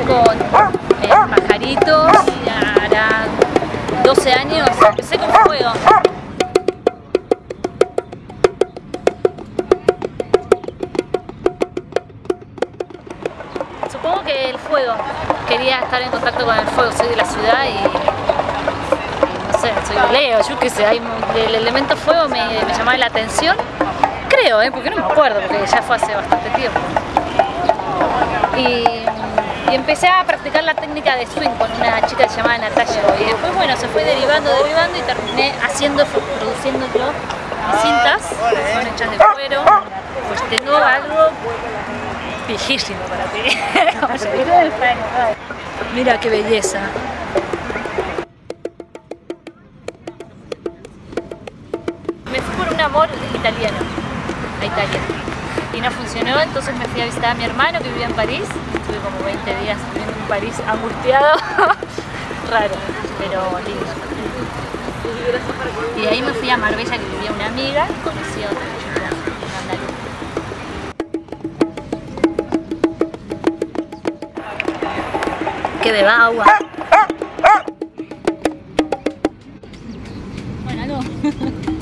con eh, pajaritos, hará 12 años, empecé con fuego. Supongo que el fuego, quería estar en contacto con el fuego, soy de la ciudad y no sé, soy Leo, yo qué sé, el elemento fuego me, me llamaba la atención, creo, ¿eh? porque no me acuerdo, porque ya fue hace bastante tiempo. Y, y empecé a practicar la técnica de swing con una chica llamada Natalia y después bueno, se fue derivando, derivando y terminé haciendo, produciendo yo mis cintas, que son hechas de cuero, pues tengo algo viejísimo para ti. En. Mira qué belleza. Me fui por un amor italiano, a Italia y no funcionó, entonces me fui a visitar a mi hermano que vivía en París, estuve como 20 días viviendo en París angustiado, raro, pero lindo. Y de ahí me fui a Marbella que vivía una amiga y conocí a otra. Que beba agua. Ah, ah, ah. Bueno, no.